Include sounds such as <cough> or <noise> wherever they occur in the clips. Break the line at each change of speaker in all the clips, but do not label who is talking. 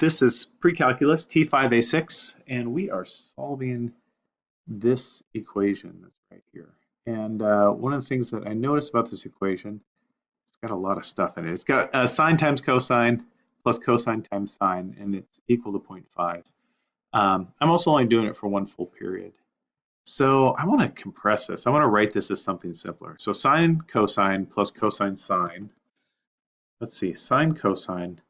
This is pre-calculus T5A6, and we are solving this equation that's right here. And uh, one of the things that I noticed about this equation, it's got a lot of stuff in it. It's got uh, sine times cosine plus cosine times sine, and it's equal to 0.5. Um, I'm also only doing it for one full period. So I want to compress this. I want to write this as something simpler. So sine cosine plus cosine sine. Let's see, sine cosine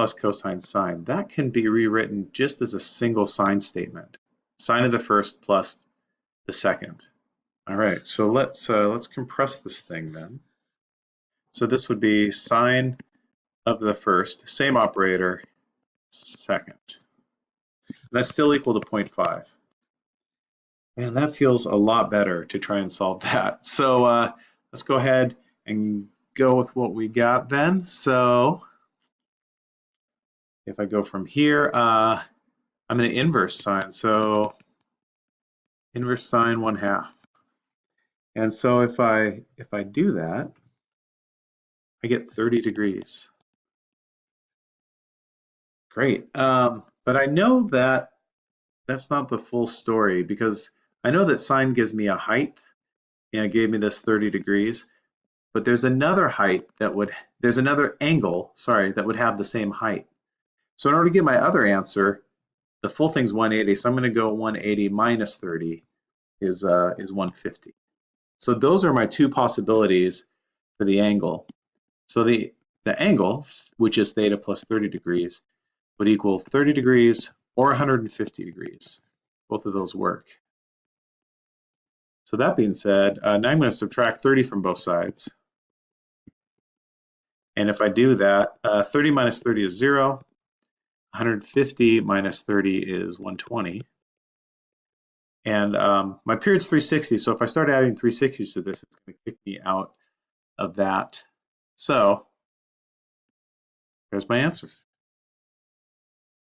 plus cosine sine. That can be rewritten just as a single sine statement. Sine of the first plus the second. All right, so let's uh, let's compress this thing then. So this would be sine of the first, same operator, second. And that's still equal to 0.5. And that feels a lot better to try and solve <laughs> that. So uh, let's go ahead and go with what we got then. So if I go from here, uh, I'm going to inverse sine. So inverse sine one half. And so if I if I do that, I get 30 degrees. Great. Um, but I know that that's not the full story because I know that sine gives me a height and it gave me this 30 degrees, but there's another height that would, there's another angle, sorry, that would have the same height. So in order to get my other answer, the full thing's 180, so I'm going to go 180 minus 30 is, uh, is 150. So those are my two possibilities for the angle. So the, the angle, which is theta plus 30 degrees, would equal 30 degrees or 150 degrees. Both of those work. So that being said, uh, now I'm going to subtract 30 from both sides. And if I do that, uh, 30 minus 30 is 0. 150 minus 30 is 120. And um, my period's 360, so if I start adding 360s to this, it's going to kick me out of that. So there's my answer.